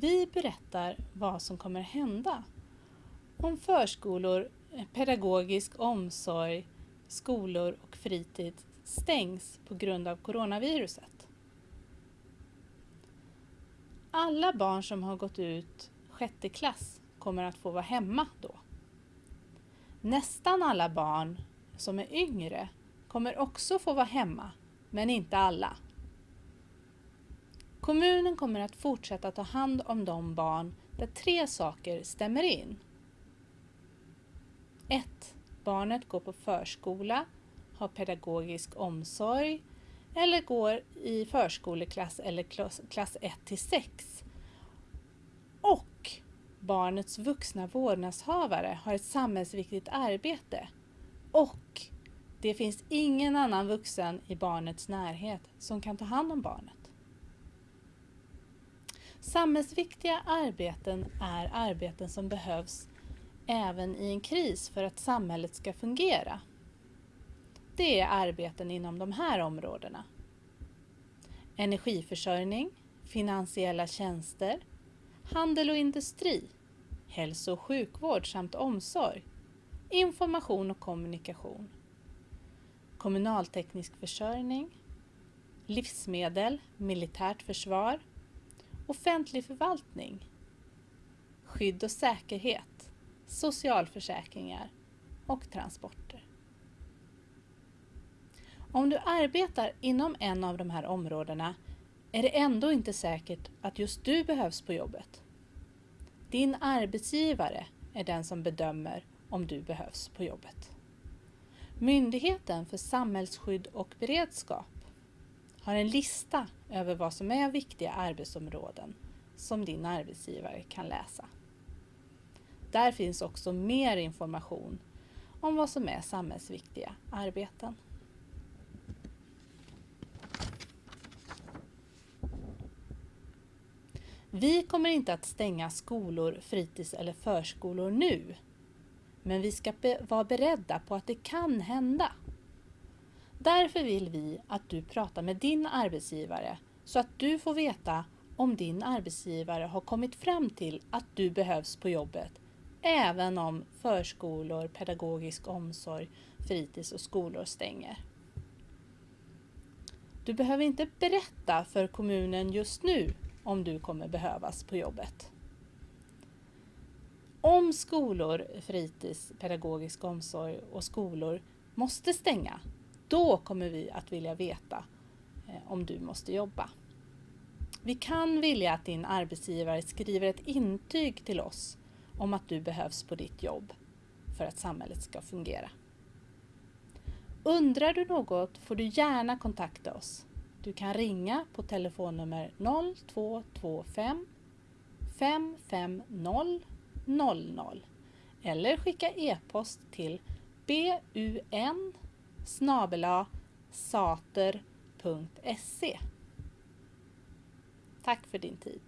Vi berättar vad som kommer hända om förskolor, eh, pedagogisk omsorg, skolor och fritid stängs på grund av coronaviruset. Alla barn som har gått ut sjätte klass kommer att få vara hemma då. Nästan alla barn som är yngre kommer också få vara hemma, men inte alla. Kommunen kommer att fortsätta ta hand om de barn där tre saker stämmer in. 1. Barnet går på förskola, har pedagogisk omsorg eller går i förskoleklass eller klass 1 till 6. Och barnets vuxna vårdnadshavare har ett samhällsviktigt arbete. Och det finns ingen annan vuxen i barnets närhet som kan ta hand om barnet. Samhällsviktiga arbeten är arbeten som behövs även i en kris för att samhället ska fungera. Det är arbeten inom de här områdena. Energiförsörjning, finansiella tjänster, handel och industri, hälso och sjukvård samt omsorg, information och kommunikation, kommunalteknisk försörjning, livsmedel, militärt försvar, offentlig förvaltning, skydd och säkerhet, socialförsäkringar och transporter. Om du arbetar inom en av de här områdena är det ändå inte säkert att just du behövs på jobbet. Din arbetsgivare är den som bedömer om du behövs på jobbet. Myndigheten för samhällsskydd och beredskap har en lista över vad som är viktiga arbetsområden som din arbetsgivare kan läsa. Där finns också mer information om vad som är samhällsviktiga arbeten. Vi kommer inte att stänga skolor, fritids eller förskolor nu. Men vi ska be vara beredda på att det kan hända. Därför vill vi att du pratar med din arbetsgivare så att du får veta om din arbetsgivare har kommit fram till att du behövs på jobbet även om förskolor, pedagogisk omsorg, fritids och skolor stänger. Du behöver inte berätta för kommunen just nu om du kommer behövas på jobbet. Om skolor, fritids, pedagogisk omsorg och skolor måste stänga, då kommer vi att vilja veta eh, om du måste jobba. Vi kan vilja att din arbetsgivare skriver ett intyg till oss om att du behövs på ditt jobb för att samhället ska fungera. Undrar du något får du gärna kontakta oss. Du kan ringa på telefonnummer 0225 550 00 eller skicka e-post till bun sater.se Tack för din tid.